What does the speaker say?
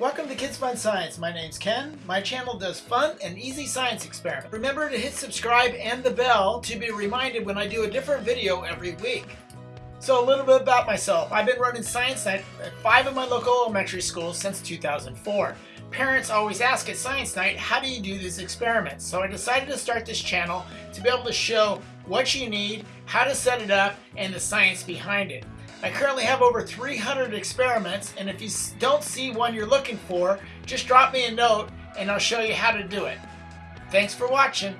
Welcome to Kids Fun Science. My name's Ken. My channel does fun and easy science experiments. Remember to hit subscribe and the bell to be reminded when I do a different video every week. So a little bit about myself. I've been running Science Night at five of my local elementary schools since 2004. Parents always ask at Science Night, how do you do these experiments? So I decided to start this channel to be able to show what you need, how to set it up, and the science behind it. I currently have over 300 experiments, and if you don't see one you're looking for, just drop me a note and I'll show you how to do it. Thanks for watching.